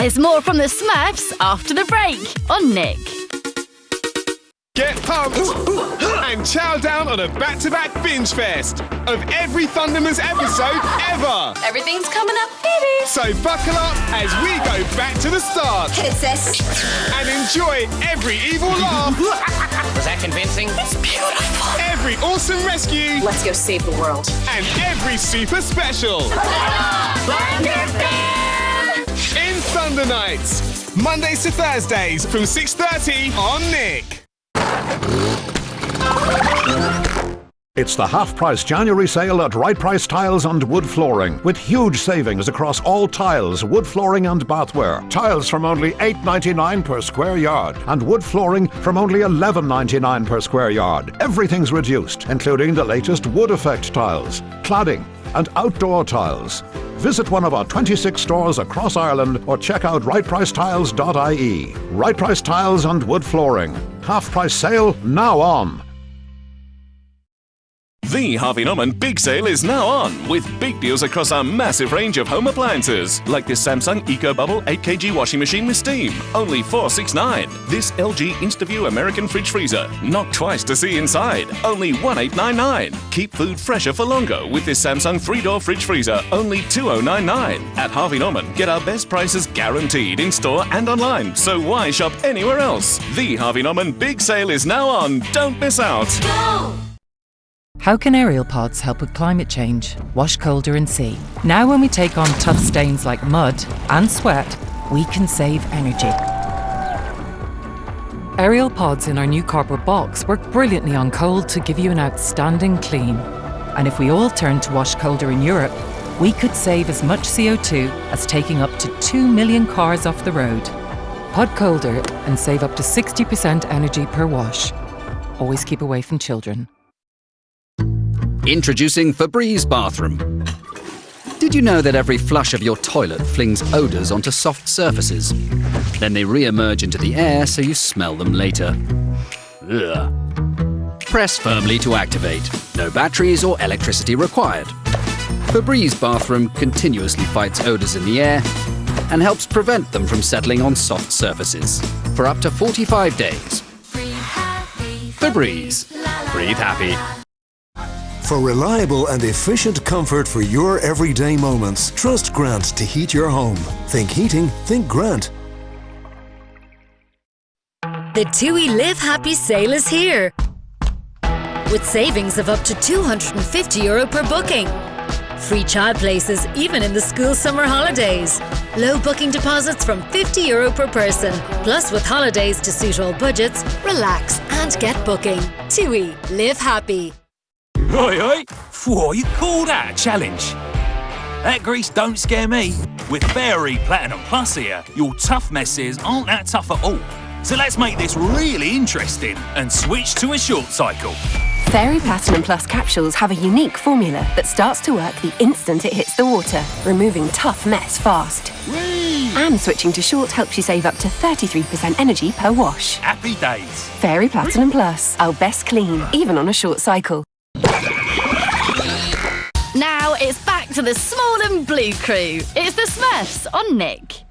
There's more from the Smurfs after the break on Nick. Get pumped and chow down on a back-to-back binge fest of every Thunderman's episode ever. Everything's coming up, baby. So buckle up as we go back to the start Hit it, sis. and enjoy every evil laugh, Was that convincing? It's beautiful. every awesome rescue, Let's go save the world. and every super special. In Thunder Nights, Mondays to Thursdays from 6:30 on Nick. It's the half price January sale at Right Price Tiles and Wood Flooring, with huge savings across all tiles, wood flooring, and bathware. Tiles from only $8.99 per square yard, and wood flooring from only $11.99 per square yard. Everything's reduced, including the latest wood effect tiles, cladding, and outdoor tiles. Visit one of our 26 stores across Ireland or check out rightpricetiles.ie. Right Price Tiles and Wood Flooring. Half price sale now on. The Harvey Norman Big Sale is now on with big deals across our massive range of home appliances, like this Samsung EcoBubble 8kg washing machine with steam, only 469. This LG InstaView American fridge freezer, knock twice to see inside, only 1899. Keep food fresher for longer with this Samsung three-door fridge freezer, only 2099. At Harvey Norman, get our best prices guaranteed in store and online, so why shop anywhere else? The Harvey Norman Big Sale is now on. Don't miss out. How can Ariel pods help with climate change? Wash colder and see. Now, when we take on tough stains like mud and sweat, we can save energy. Ariel pods in our new cardboard box work brilliantly on cold to give you an outstanding clean. And if we all turn to wash colder in Europe, we could save as much CO2 as taking up to 2 million cars off the road. Pod colder and save up to 60% energy per wash. Always keep away from children. Introducing Febreze Bathroom. Did you know that every flush of your toilet flings odours onto soft surfaces? Then they re-emerge into the air so you smell them later. Ugh. Press firmly to activate. No batteries or electricity required. Febreze Bathroom continuously fights odours in the air and helps prevent them from settling on soft surfaces for up to 45 days. Febreze. Breathe happy. For reliable and efficient comfort for your everyday moments, trust Grant to heat your home. Think heating, think Grant. The TUI Live Happy sale is here. With savings of up to 250 euro per booking. Free child places even in the school summer holidays. Low booking deposits from 50 euro per person. Plus with holidays to suit all budgets, relax and get booking. TUI Live Happy. Oi, oi! Whoa, you call that a challenge? That grease don't scare me. With Fairy Platinum Plus here, your tough messes aren't that tough at all. So let's make this really interesting and switch to a short cycle. Fairy Platinum Plus capsules have a unique formula that starts to work the instant it hits the water, removing tough mess fast. And switching to short helps you save up to 33% energy per wash. Happy days. Fairy Platinum Plus, our best clean, even on a short cycle. Now it's back to the small and blue crew. It's the Smurfs on Nick.